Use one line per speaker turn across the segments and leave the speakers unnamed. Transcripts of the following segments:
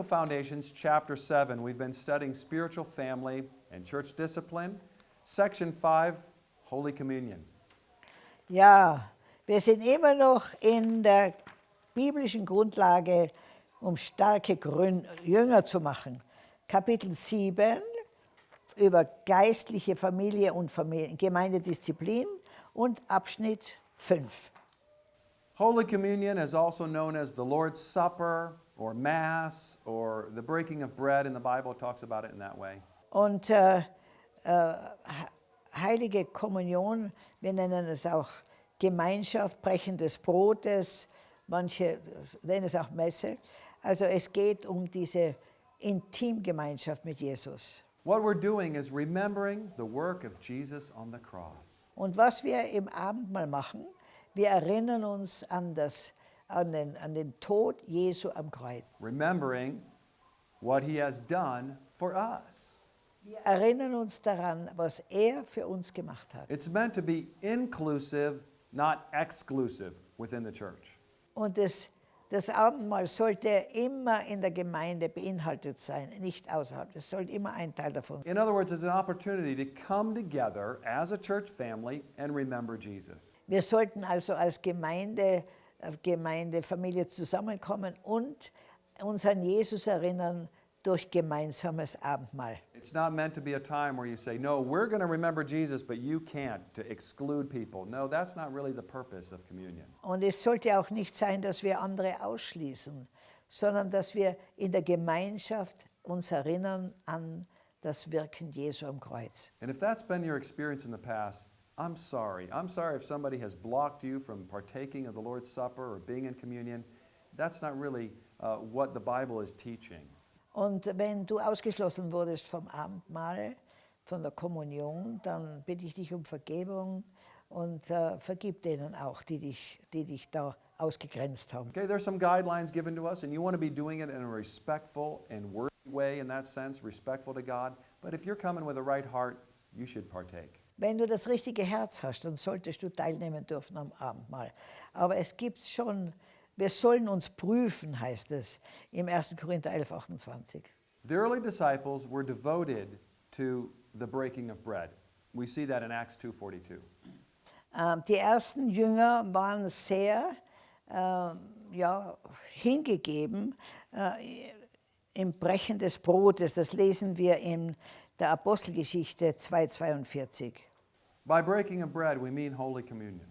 Biblical Foundations, Chapter 7. We've been studying spiritual family and church discipline. Section 5, Holy Communion.
Ja, wir sind immer noch in der biblischen Grundlage, um starke Grün Jünger zu machen. Kapitel 7 über geistliche Familie und Familie, Gemeindedisziplin und Abschnitt 5.
Holy Communion is also known as the Lord's Supper or Mass or the breaking of bread in the Bible talks about it in that way.
Und äh, äh, heilige Kommunion, wir nennen es auch Gemeinschaft, Brechen des Brotes, manche nennen es auch Messe. Also es geht um diese Intimgemeinschaft mit Jesus.
What we're doing is remembering the work of Jesus on the cross.
Und was wir im Abendmahl machen, wir erinnern uns an, das, an, den, an den Tod Jesu am Kreuz.
Remembering what he has done for us.
Wir erinnern uns daran, was er für uns gemacht hat.
It's meant to be inclusive, not exclusive within the church.
Und das, das Abendmahl sollte immer in der Gemeinde beinhaltet sein, nicht außerhalb. Es sollte immer ein Teil davon.
In other words, it's an opportunity to come together as a church family and remember Jesus.
Wir sollten also als Gemeinde, äh, Gemeindefamilie zusammenkommen und uns an Jesus erinnern durch gemeinsames Abendmahl.
It's not meant to be a time where you say, no, we're going to remember Jesus, but you can't, to exclude people. No, that's not really the purpose of communion.
Und es sollte auch nicht sein, dass wir andere ausschließen, sondern dass wir in der Gemeinschaft uns erinnern an das Wirken Jesu am Kreuz.
And if that's been your experience in the past, I'm sorry. I'm sorry if somebody has blocked you from partaking of the Lord's Supper or being in communion. That's not really uh, what the Bible is teaching.
Und wenn du ausgeschlossen wurdest vom Abendmahl, von der Kommunion, dann bitte ich dich um Vergebung und äh, vergib denen auch, die dich, die dich da ausgegrenzt haben.
Okay, there's some guidelines given to us, and you want to be doing it in a respectful and worthy way in that sense, respectful to God. But if you're coming with a right heart, you should partake.
Wenn du das richtige Herz hast, dann solltest du teilnehmen dürfen am Abendmahl. Aber es gibt schon, wir sollen uns prüfen, heißt es im 1. Korinther 11, 28.
The early disciples were devoted to the breaking of bread. We see that in Acts 2:42.
Ähm, die ersten Jünger waren sehr ähm, ja, hingegeben äh, im Brechen des Brotes. Das lesen wir in der Apostelgeschichte 2,42.
By breaking of bread, we mean Holy Communion.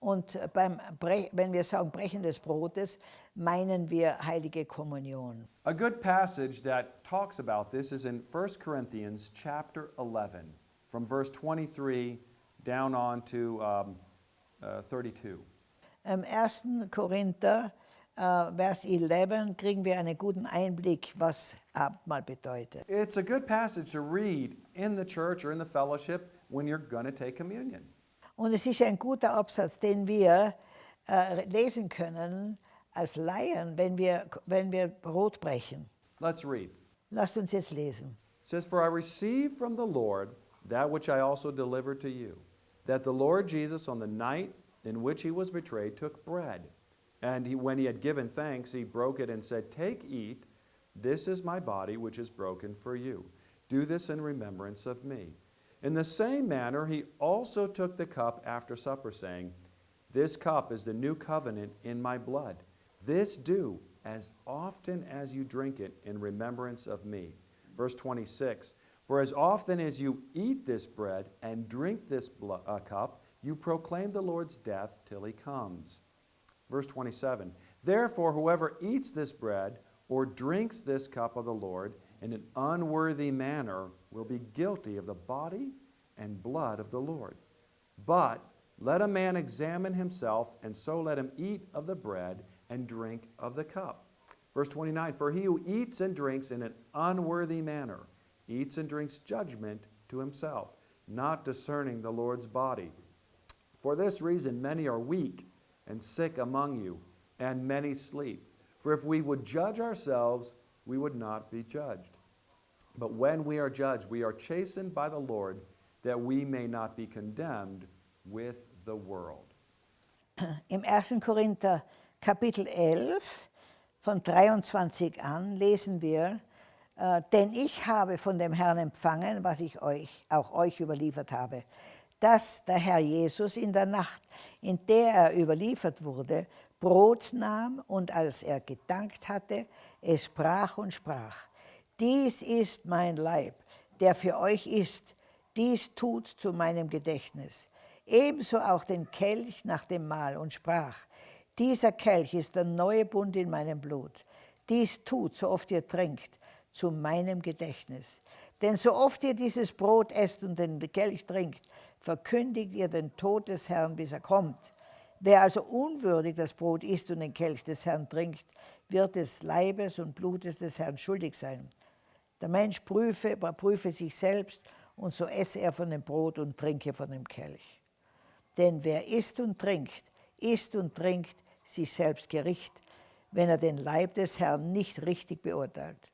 Und beim Bre wenn wir sagen Brechen des Brotes, meinen wir heilige Kommunion.
A good passage that talks about this is in 1 Corinthians chapter 11, from verse 23 down on to um, uh, 32.
Im 1. Korinther, äh, Vers 11, kriegen wir einen guten Einblick, was Abendmahl bedeutet.
It's a good passage to read in the church or in the fellowship when you're going to take communion.
Und es ist ein guter Absatz, den wir äh, lesen können als Laien, wenn wir, wenn wir Brot brechen.
Let's read.
Lasst uns jetzt lesen.
It says, For I received from the Lord that which I also delivered to you, that the Lord Jesus, on the night in which he was betrayed, took bread. And he, when he had given thanks, he broke it and said, Take, eat, this is my body, which is broken for you. Do this in remembrance of me. In the same manner, he also took the cup after supper, saying, This cup is the new covenant in my blood. This do as often as you drink it in remembrance of me. Verse 26 For as often as you eat this bread and drink this uh, cup, you proclaim the Lord's death till he comes. Verse 27 Therefore, whoever eats this bread or drinks this cup of the Lord in an unworthy manner will be guilty of the body and blood of the Lord. But let a man examine himself, and so let him eat of the bread and drink of the cup. Verse 29 For he who eats and drinks in an unworthy manner eats and drinks judgment to himself, not discerning the Lord's body. For this reason, many are weak and sick among you, and many sleep. For if we would judge ourselves, we would not be judged. But when we are judged, we are chastened by the Lord, that we may not be condemned with the world.
Im 1. Korinther Kapitel 11, von 23 an lesen wir, äh, denn ich habe von dem Herrn empfangen, was ich euch, auch euch überliefert habe, dass der Herr Jesus in der Nacht, in der er überliefert wurde, Brot nahm und als er gedankt hatte, es brach und sprach, dies ist mein Leib, der für euch ist, dies tut zu meinem Gedächtnis. Ebenso auch den Kelch nach dem Mahl und sprach, dieser Kelch ist der neue Bund in meinem Blut. Dies tut, so oft ihr trinkt, zu meinem Gedächtnis. Denn so oft ihr dieses Brot esst und den Kelch trinkt, verkündigt ihr den Tod des Herrn, bis er kommt. Wer also unwürdig das Brot isst und den Kelch des Herrn trinkt, wird des Leibes und Blutes des Herrn schuldig sein. Der Mensch prüfe, prüfe sich selbst und so esse er von dem Brot und trinke von dem Kelch. Denn wer isst und trinkt, isst und trinkt sich selbst Gericht, wenn er den Leib des Herrn nicht richtig beurteilt.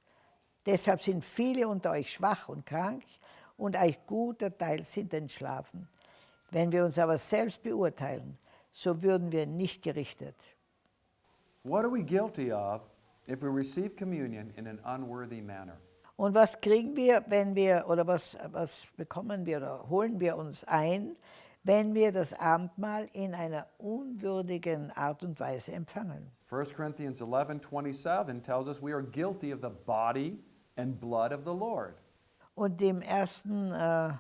Deshalb sind viele unter euch schwach und krank und ein guter Teil sind entschlafen. Wenn wir uns aber selbst beurteilen, so würden wir nicht gerichtet.
What are we guilty of if we receive communion in an unworthy manner?
Und was kriegen wir, wenn wir, oder was, was bekommen wir oder holen wir uns ein, wenn wir das Abendmahl in einer unwürdigen Art und Weise empfangen?
1 Corinthians 11 27 tells us we are guilty of the body and blood of the Lord.
Und im 1. Äh,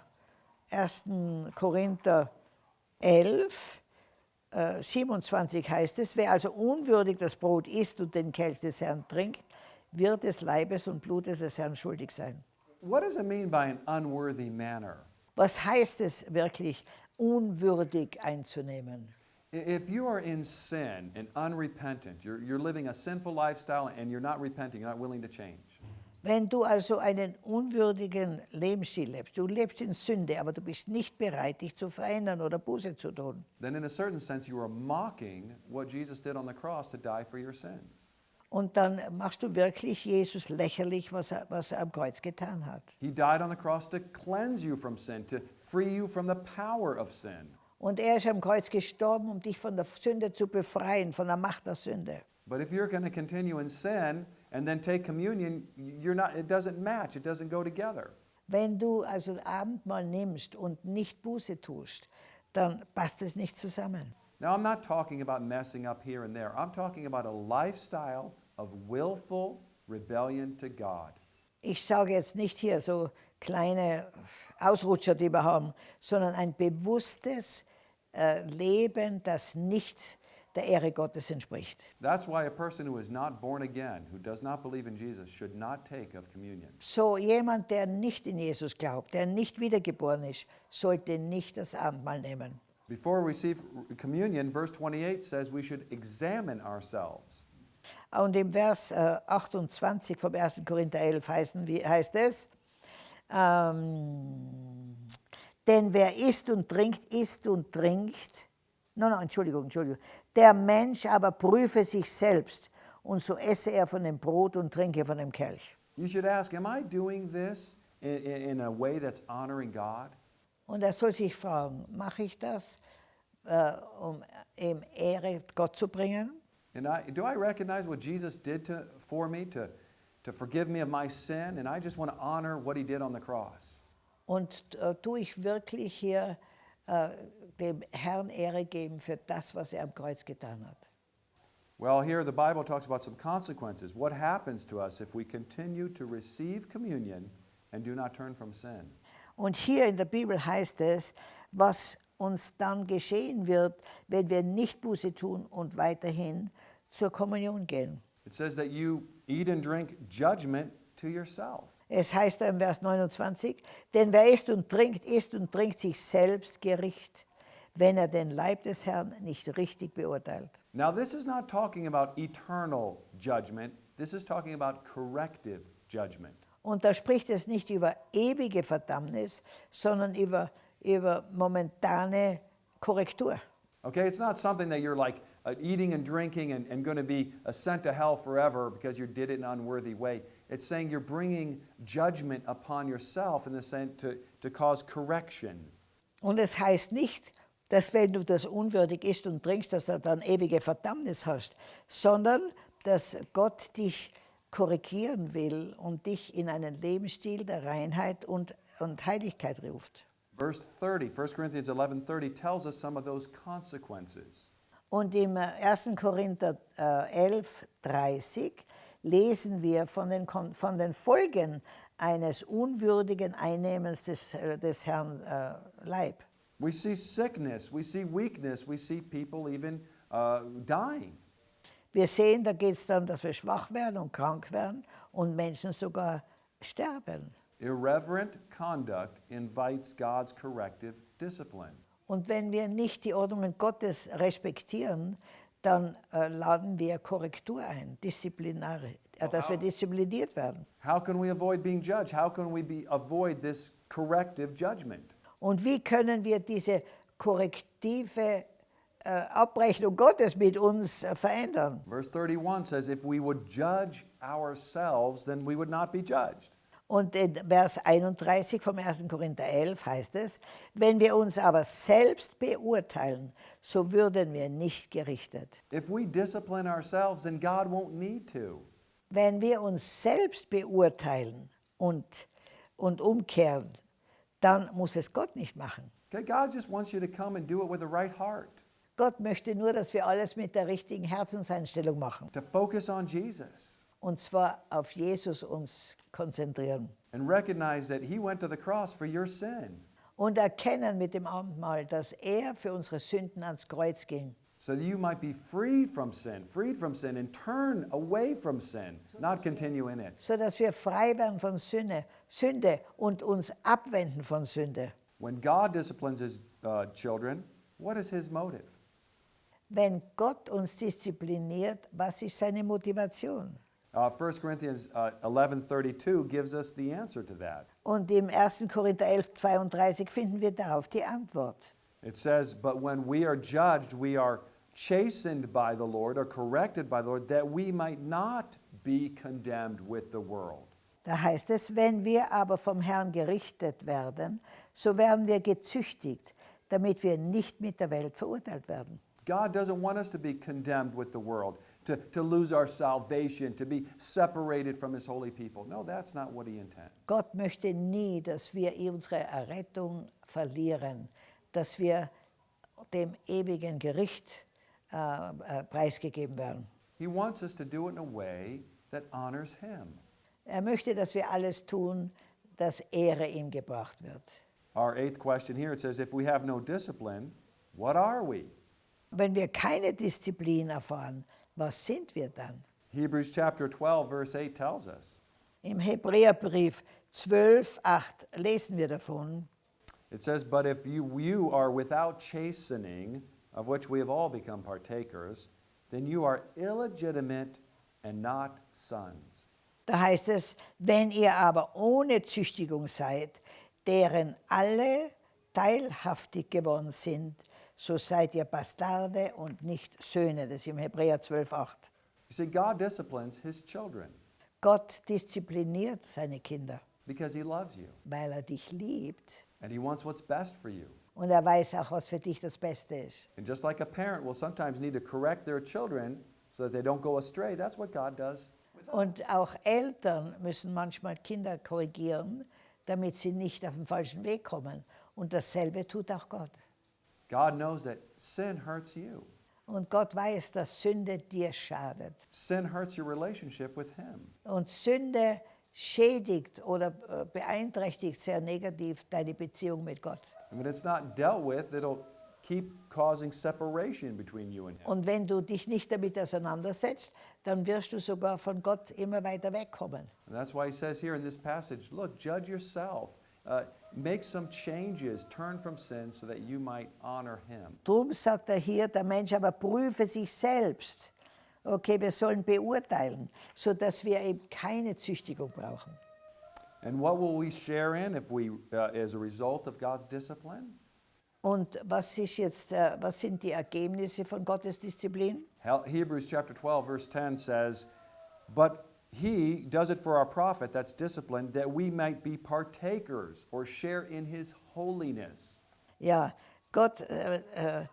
1. Korinther 11, äh, 27 heißt es, wer also unwürdig das Brot isst und den Kelch des Herrn trinkt, wird des Leibes und Blutes des Herrn schuldig sein.
What does it mean by an unworthy manner?
Was heißt es wirklich, unwürdig einzunehmen?
If you are in sin and unrepentant, you're, you're living a sinful lifestyle and you're not repenting, you're not willing to change.
Wenn du also einen unwürdigen Lebensstil lebst, du lebst in Sünde, aber du bist nicht bereit, dich zu verändern oder Buße zu tun,
Then, in a certain sense, you are mocking what Jesus did on the cross to die for your sins.
und dann machst du wirklich Jesus lächerlich, was er, was er am Kreuz getan hat.
He died on the cross to cleanse you from sin, to free you from the power of sin.
Und er ist am Kreuz gestorben, um dich von der Sünde zu befreien, von der Macht der Sünde.
But if you're going to continue in sin and then take communion, you're not, it doesn't match, it doesn't go together.
Wenn du also Abendmahl nimmst und nicht Buße tust, dann passt es nicht zusammen.
Now, I'm not talking about messing up here and there. I'm talking about a lifestyle of willful rebellion to God.
Ich sage jetzt nicht hier so kleine Ausrutscher, die wir haben, sondern ein bewusstes äh, Leben, das nicht der Ehre Gottes entspricht.
That's why a person who is not born again, who does not believe in Jesus, should not take of communion.
So jemand, der nicht in Jesus glaubt, der nicht wiedergeboren ist, sollte nicht das Abendmahl nehmen.
Before we receive communion, verse 28 says we should examine ourselves.
Und im Vers äh, 28 vom 1. Korinther 11 heißen, wie, heißt es, ähm, denn wer isst und trinkt, isst und trinkt, no, no, Entschuldigung, Entschuldigung, der Mensch aber prüfe sich selbst und so esse er von dem Brot und trinke von dem Kelch.
You should ask, am I doing this in, in, a way that's honoring God?
Und er soll sich fragen, mache ich das, äh, um ihm Ehre Gott zu bringen?
And I, do I recognize what Jesus did to, for me to, to forgive me of my sin? And I just want to honor what he did on the cross.
Und äh, tue ich wirklich hier äh, dem Herrn Ehre geben für das, was er am Kreuz getan hat?
Well, here the Bible talks about some consequences. What happens to us if we continue to receive communion and do not turn from sin?
Und hier in der Bibel heißt es, was uns dann geschehen wird, wenn wir nicht Buße tun und weiterhin zur Kommunion gehen.
It says that you eat and drink judgment to yourself.
Es heißt im Vers 29, denn wer isst und trinkt, isst und trinkt sich selbst Gericht, wenn er den Leib des Herrn nicht richtig beurteilt.
Now, this is not talking about eternal judgment, this is talking about corrective judgment.
Und da spricht es nicht über ewige Verdammnis, sondern über, über momentane Korrektur.
Okay, it's not something that you're like uh, eating and drinking and, and going to be uh, sent to hell forever because you did it in an unworthy way. It's saying you're bringing judgment upon yourself in the sense to, to cause correction.
Und es heißt nicht, dass wenn du das unwürdig isst und trinkst, dass du dann ewige Verdammnis hast, sondern dass Gott dich korrigieren will und dich in einen Lebensstil der Reinheit und, und Heiligkeit ruft.
Verse 30, 1 Corinthians 11:30 tells us some of those consequences.
Und im äh, 1. Korinther äh, 11, 30 lesen wir von den, von den Folgen eines unwürdigen Einnehmens des, äh, des Herrn äh, Leib.
We see sickness, we see weakness, we see people even uh, dying.
Wir sehen, da geht es dann, dass wir schwach werden und krank werden und Menschen sogar sterben.
Irreverent conduct invites God's corrective discipline.
Und wenn wir nicht die Ordnungen Gottes respektieren, dann äh, laden wir Korrektur ein, disziplinare, äh, dass wir diszipliniert werden.
How can we avoid being judged? How can we be, avoid this corrective judgment?
Und wie können wir diese korrektive äh, Abrechnung Gottes mit uns äh, verändern?
Verse 31 says, If we would judge ourselves, then we would not be judged.
Und in Vers 31 vom 1. Korinther 11 heißt es, wenn wir uns aber selbst beurteilen, so würden wir nicht gerichtet.
If we discipline ourselves, then God won't need to.
Wenn wir uns selbst beurteilen und, und umkehren, dann muss es Gott nicht machen.
Okay, God just wants you to come and do it with the right heart,
Gott möchte nur, dass wir alles mit der richtigen Herzenseinstellung machen.
to focus on Jesus
Und zwar auf Jesus uns konzentrieren.
and recognize that He went to the cross for your sin
Und erkennen mit dem Abendmahl, dass er für unsere Sünden ans Kreuz ging.
so that you might be freed from sin, freed from sin, and turn away from sin, not continue in it.
so dass wir frei werden von Sünde, Sünde und uns abwenden von Sünde.
When God disciplines His uh, children, what is His motive?
Wenn Gott uns diszipliniert, was ist seine Motivation?
Uh, 1 Corinthians uh, 11:32 gives us the answer to that.
Und im 1. Korinther 11, 32 finden wir darauf die Antwort.
It says, "But when we are judged, we are chastened by the Lord, or corrected by the Lord, that we might not be condemned with the world."
Da heißt es, wenn wir aber vom Herrn gerichtet werden, so werden wir gezüchtigt, damit wir nicht mit der Welt verurteilt werden.
God doesn't want us to be condemned with the world, to, to lose our salvation, to be separated from His holy people. No, that's not what He intends.
Gott möchte nie, dass wir unsere Errettung verlieren, dass wir dem ewigen Gericht äh, äh, preisgegeben werden.
He wants us to do it in a way that honors Him.
Er möchte, dass wir alles tun, dass Ehre ihm gebracht wird.
Our eighth question here it says, If we have no discipline, what are we?
Wenn wir keine Disziplin erfahren, was sind wir dann?
Hebrews chapter 12, verse 8 tells us.
Im Hebräerbrief 12, 8 lesen wir davon.
It says, But if you, you are without chastening, of which we have all become partakers, then you are illegitimate and not sons.
Da heißt es, wenn ihr aber ohne Züchtigung seid, deren alle teilhaftig geworden sind, so seid ihr Bastarde und nicht Söhne. Das ist im Hebräer 12, 8.
You see, God disciplines his children
Gott diszipliniert seine Kinder,
because he loves you
weil er dich liebt
and he wants what's best for you.
und er weiß auch, was für dich das Beste ist.
And just like a parent will sometimes need to correct their children so that they don't go astray, that's what God does.
Und auch Eltern müssen manchmal Kinder korrigieren, damit sie nicht auf den falschen Weg kommen. Und dasselbe tut auch Gott.
God knows that sin hurts you.
Und Gott weiß, dass Sünde dir schadet.
Sin hurts your relationship with him.
Und Sünde schädigt oder äh, beeinträchtigt sehr negativ deine Beziehung mit Gott.
And when it's not dealt with, it'll keep causing separation between you and him.
Und wenn du dich nicht damit auseinandersetzt, dann wirst du sogar von Gott immer weiter wegkommen.
And that's why he says here in this passage, look, judge yourself. Uh, make some changes, turn from sin so that you might honor him.
Drum sagt er hier, der Mensch aber prüfe sich selbst. Okay, wir sollen beurteilen, sodass wir eben keine Züchtigung brauchen.
And what will we share in if we, uh, as a result of God's discipline?
Und was, ist jetzt, äh, was sind die Ergebnisse von Gottes Disziplin?
Hebrews chapter 12, verse 10 says, But he does it for our profit, that's discipline, that we might be partakers or share in his holiness.
Ja, Gott äh, äh,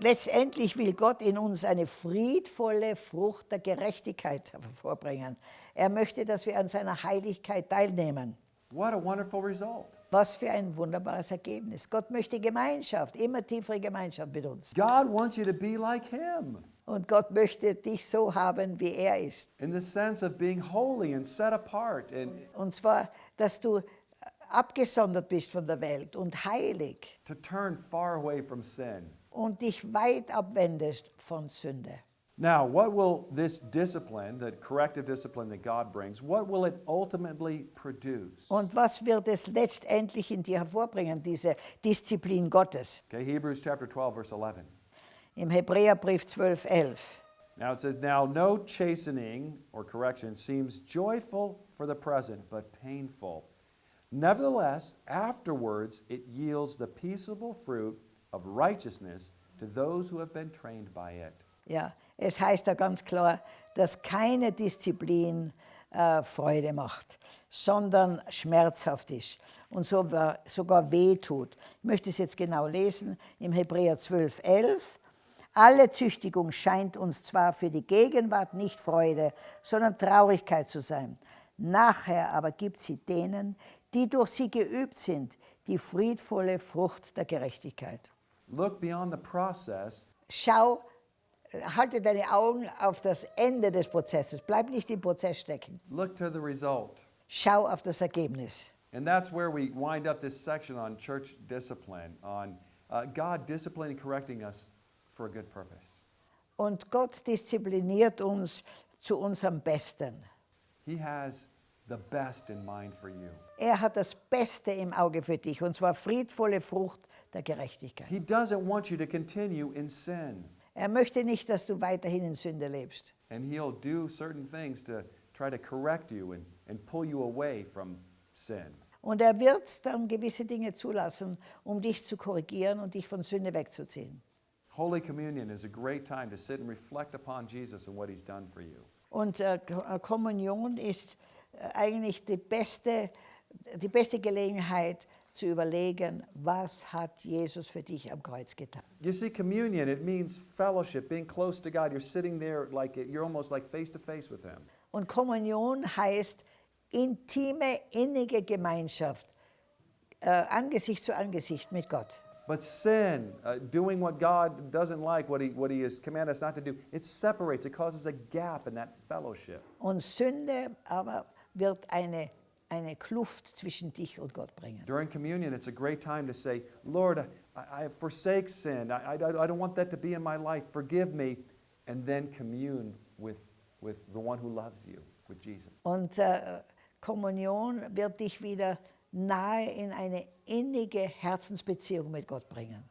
letztendlich will Gott in uns eine friedvolle Frucht der Gerechtigkeit hervorbringen. Er möchte, dass wir an seiner Heiligkeit teilnehmen.
What a wonderful result.
Was für ein wunderbares Ergebnis. Gott möchte Gemeinschaft, immer tiefere Gemeinschaft mit uns.
God wants you to be like Him
Und Gott möchte dich so haben, wie er ist.
in the sense of being holy and set apart. And
Und zwar, dass du abgesondert bist von der Welt und heilig
to turn far away from sin.
und dich weit abwendest von Sünde.
Now, what will this discipline, the corrective discipline that God brings, what will it ultimately produce?
Und was wird es letztendlich in dir hervorbringen, diese Disziplin Gottes?
Okay, Hebrews chapter 12, verse 11.
Im Hebräerbrief 12, 11.
Now it says, Now no chastening or correction seems joyful for the present, but painful. Nevertheless, afterwards it yields the peaceable fruit of righteousness to those who have been trained by it.
Ja, es heißt da ganz klar, dass keine Disziplin äh, Freude macht, sondern schmerzhaft ist und so, sogar weh tut. Ich möchte es jetzt genau lesen im Hebräer 12, 11. Alle Züchtigung scheint uns zwar für die Gegenwart nicht Freude, sondern Traurigkeit zu sein. Nachher aber gibt sie denen, die durch sie geübt sind, die friedvolle Frucht der Gerechtigkeit.
Look beyond the process
Schau, halte deine Augen auf das Ende des Prozesses. Bleib nicht im Prozess stecken.
Look to the result.
Schau auf das Ergebnis.
And that's where we wind up this section on church discipline, on uh, God disciplining, correcting us for a good purpose.
Und Gott diszipliniert uns zu unserem Besten.
He has the best in mind for you.
Er hat das Beste im Auge für dich, und zwar friedvolle Frucht der Gerechtigkeit.
He doesn't want you to continue in sin.
Er möchte nicht, dass du weiterhin in Sünde lebst.
And He'll do certain things to try to correct you and, and pull you away from sin.
Und er wird dann gewisse Dinge zulassen, um dich zu korrigieren und dich von Sünde wegzuziehen.
Holy Communion is a great time to sit and reflect upon Jesus and what He's done for you.
Und äh, äh, Kommunion ist äh, eigentlich die beste, die beste Gelegenheit zu überlegen, was hat Jesus für dich am Kreuz getan.
You see, communion, it means fellowship, being close to God. You're sitting there like you're almost like face to face with Him.
Und Kommunion heißt intime, innige Gemeinschaft, äh, Angesicht zu Angesicht mit Gott.
But sin, uh, doing what God doesn't like, what he, what he has commanded us not to do, it separates, it causes a gap in that fellowship.
Und Sünde aber wird eine, eine Kluft zwischen dich und Gott bringen.
During communion, it's a great time to say, Lord, I, I forsake sin. I, I, I don't want that to be in my life. Forgive me. And then commune with, with the one who loves you, with Jesus.
Und äh, Kommunion wird dich wieder nahe in eine innige Herzensbeziehung mit Gott bringen.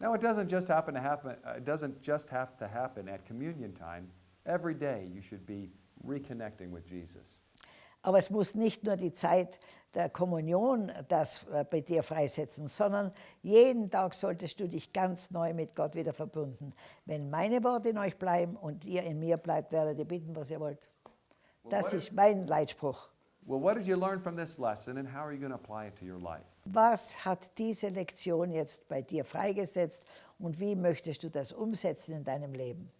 Now, it doesn't just happen to happen, uh, it doesn't just have to happen at communion time. Every day you should be reconnecting with Jesus.
Aber es muss nicht nur die Zeit der Kommunion das äh, bei dir freisetzen, sondern jeden Tag solltest du dich ganz neu mit Gott wieder verbunden. Wenn meine Worte in euch bleiben und ihr in mir bleibt, werdet ihr bitten, was ihr wollt. Das ist mein Leitspruch. Was hat diese Lektion jetzt bei dir freigesetzt und wie möchtest du das umsetzen in deinem Leben?